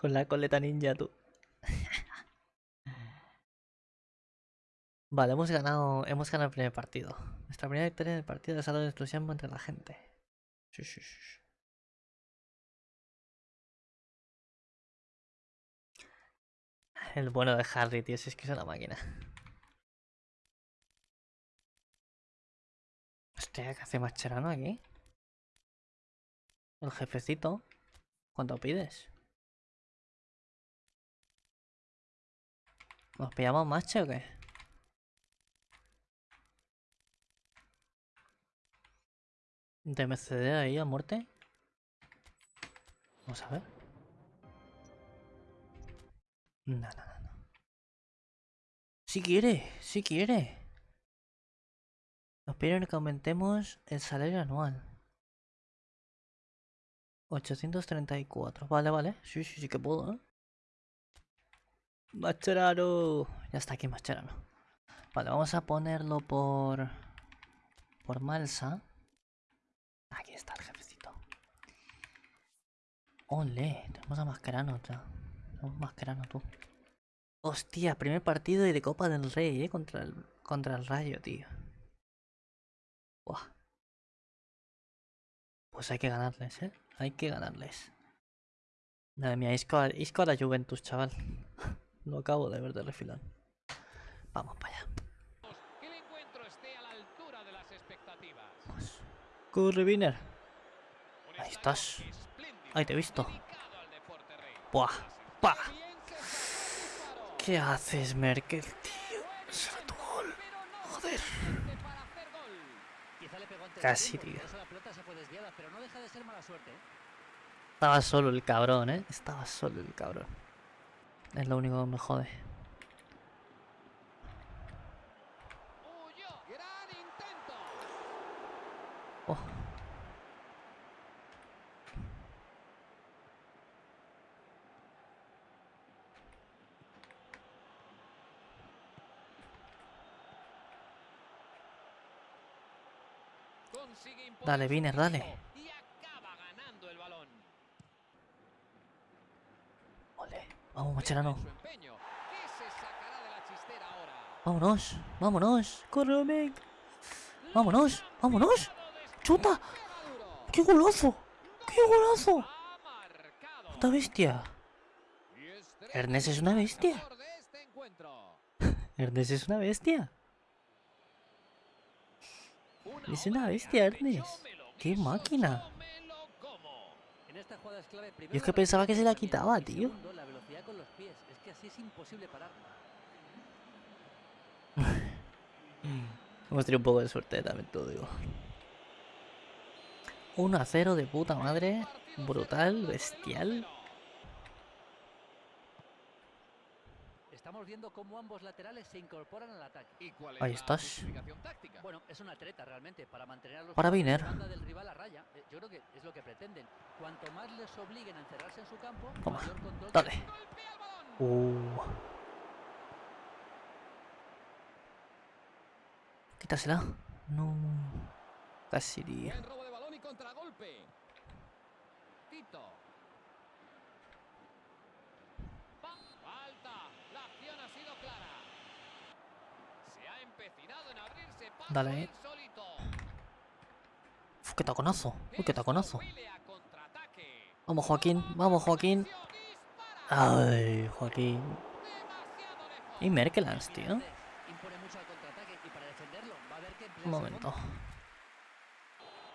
Con la coleta ninja, tú. Vale, hemos ganado, hemos ganado el primer partido. Nuestra primera victoria del partido de salud de entusiasmo entre la gente. El bueno de Harry, tío, si es que es una máquina. Hostia, ¿qué hace Mascherano aquí? El jefecito. ¿Cuánto pides? ¿Nos pillamos macho o qué? ¿DMCD ahí a muerte? Vamos a ver. No, no, no, no. Si quiere, si quiere. Nos piden que aumentemos el salario anual. 834. Vale, vale. Sí, sí, sí que puedo, ¿eh? Mascherano. Ya está aquí Mascherano. Vale, vamos a ponerlo por... Por Malsa. Aquí está el jefecito. Ole, tenemos a Mascherano ya. Tenemos Mascherano tú. Hostia, primer partido y de Copa del Rey, eh, contra el, contra el Rayo, tío. Buah. Pues hay que ganarles, eh. Hay que ganarles. Madre mía, Isco Isco a la Juventus, chaval. Lo acabo de ver de refilón. Vamos para allá. Que el encuentro esté a la altura de las expectativas. Vamos. Corre, Viner. Un Ahí estás. Ahí te he visto. Buah. Pa. ¿Qué haces, Merkel, tío? Será tu gol. No Joder. Casi, tío. no. ¿eh? Estaba solo el cabrón, eh. Estaba solo el cabrón. Es lo único que me jode. Oh. Dale, ritmo dale. Y acaba ganando el balón. Ole. Vamos, Macherano. En su empeño. ¿Qué se sacará de la chistera ahora? Vámonos. Vámonos. Corre, Omek. Vámonos. Vámonos. ¡Chuta! ¡Qué golazo! ¡Qué golazo! ¡Puta bestia! Estrella Ernest es una bestia. este. Ernest es una bestia. Es una bestia. Ernest. ¡Qué máquina! Jugada es que pensaba que se la quitaba, y tío. Hemos tenido un poco de suerte, también te lo digo. 1 a 0 de puta madre. Brutal, bestial. Estamos viendo cómo ambos laterales se incorporan al ataque. ¿Y cuál es Ahí estás. Bueno, es una treta realmente para mantener a los Viner. del rival a raya. Eh, Yo creo que es lo que pretenden. Cuanto más les obliguen a encerrarse en su campo, Toma, mayor control Dale. Uh. Quítasela. No. Casi. Buen robo de balón y contragolpe. Tito. Pa- Falta. La acción ha sido clara. Se ha empecinado en abrirse paso Dale. Uf, qué taconazo. Uy, qué taconazo. Vamos, Joaquín. Vamos, Joaquín. Ay, Joaquín. Y Merkelans, tío. Un momento.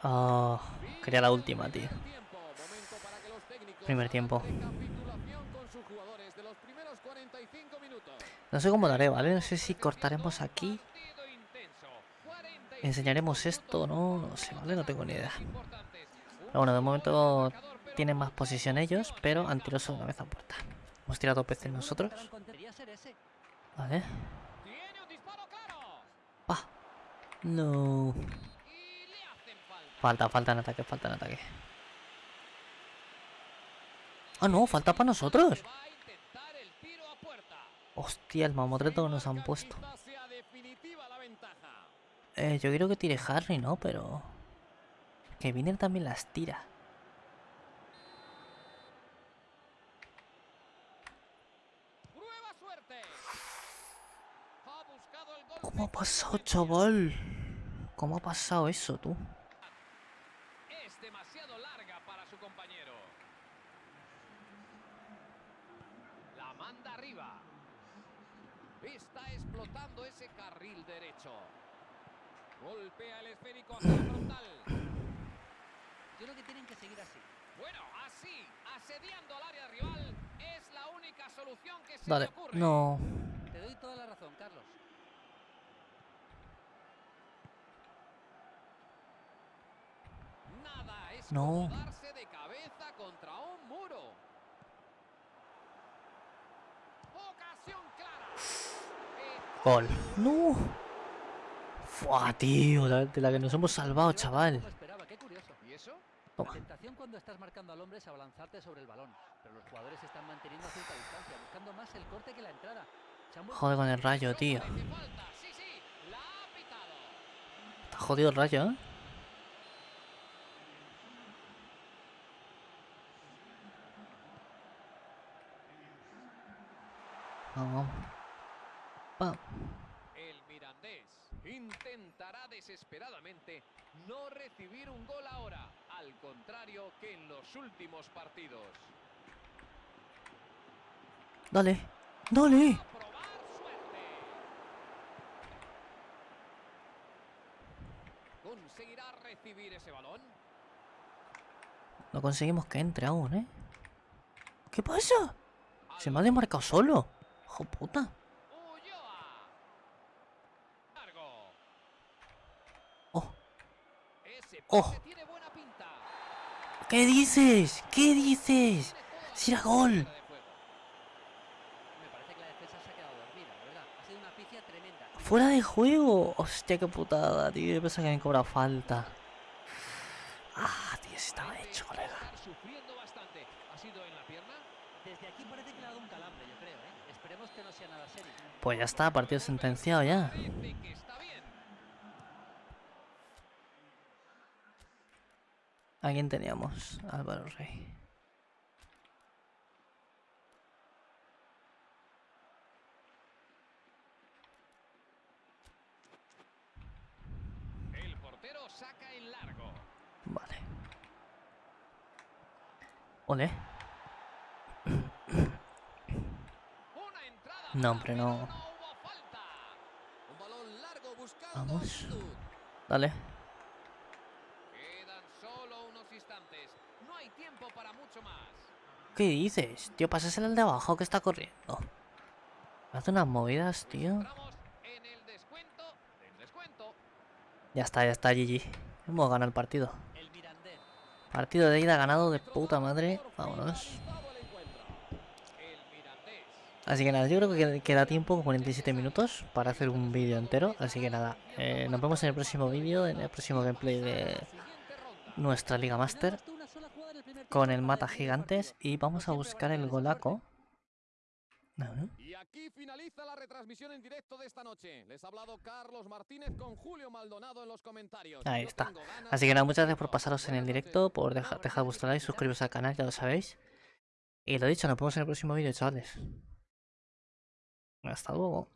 Ah, quería la última, tío. Primer tiempo, momento para que los técnicos Primer hagan tiempo. recapitulación con sus jugadores de los primeros 45 minutos. No sé cómo lo haré, ¿vale? No sé si cortaremos aquí. Partido intenso, 45 Enseñaremos esto no, no sé, ¿vale? No tengo ni idea. Pero bueno, de momento tienen más posición ellos, pero han tirado una vez a puerta. Hemos tirado dos veces nosotros. Vale. Tiene un disparo claro. Pa. No. Falta. Falta, en ataque, falta en ataque. Ah, no, falta para nosotros. Hostia, el mamotreto que nos han puesto. Eh, yo quiero que tire Harry, ¿no? Pero... Que Viner también las tira. ¿Cómo ha pasado, chaval? ¿Cómo ha pasado eso, tú? Es demasiado larga para su compañero. La manda arriba. Está explotando ese carril derecho. Golpea el esférico hacia la frontal. Yo creo que tienen que seguir así. Bueno, así, asediando al área rival, es la única solución que se Dale. le ocurre. No. Te doy toda la razón, Carlos. Nada es No. darse de cabeza contra un muro. Ocasión clara. Gol. No. Fua, tío. La, de la que nos hemos salvado, chaval. tampoco esperaba, qué curioso. ¿Y eso? La Toma. tentación cuando estás marcando al hombre es abalanzarte sobre el balón, pero los jugadores están manteniendo cierta distancia, buscando más el corte que la entrada. Joder con el rayo, tío. Está jodido el rayo, ¿eh? Vamos. El Mirandés intentará desesperadamente no recibir un gol ahora, al contrario que en los últimos partidos. Dale. Dale. ¿Conseguirá recibir ese balón? No conseguimos que entre aún, ¿eh? ¿Qué pasa? Se me ha desmarcado solo. Hijo puta. Ulloa. Largo. Oh. Ese Oh. ¿Qué dices? ¿Qué dices? Si era gol. se. Fuera de juego. Hostia, qué putada, tío. Yo pensaba que me cobra falta. Ah, tío, sí estaba hecho, colega. estar sufriendo bastante. ¿Ha sido en la pierna? Desde aquí parece que le ha dado un calambre, yo creo, ¿eh? Esperemos que no sea nada serio. Pues ya está, partido sentenciado ya. Parece que está bien. ¿A quién teníamos? Álvaro Rey. El portero saca en largo. Vale. Ole. No, hombre, no. No hubo falta. Un balón largo buscando Vamos. Dale. Quedan solo unos instantes. No hay tiempo para mucho más. ¿Qué dices? Tío, pásaselo al de abajo que está corriendo. Hace unas movidas, tío. Ya está, ya está, GG. Hemos ganado el partido. Partido de ida ganado de puta madre. Vámonos. Así que nada, yo creo que queda tiempo, 47 minutos, para hacer un vídeo entero. Así que nada, eh, nos vemos en el próximo vídeo, en el próximo gameplay de nuestra Liga Master. Con el mata gigantes y vamos a buscar el golaco. suerte. No, no. Y aquí finaliza la retransmisión en directo de esta noche. Les ha hablado Carlos Martínez con Julio Maldonado en los comentarios. Ahí está. Así que nada, muchas gracias por pasaros en el directo, por dejar, dejar vuestro like, suscribiros al canal, ya lo sabéis. Y lo dicho, nos vemos en el próximo vídeo, chavales. Hasta luego.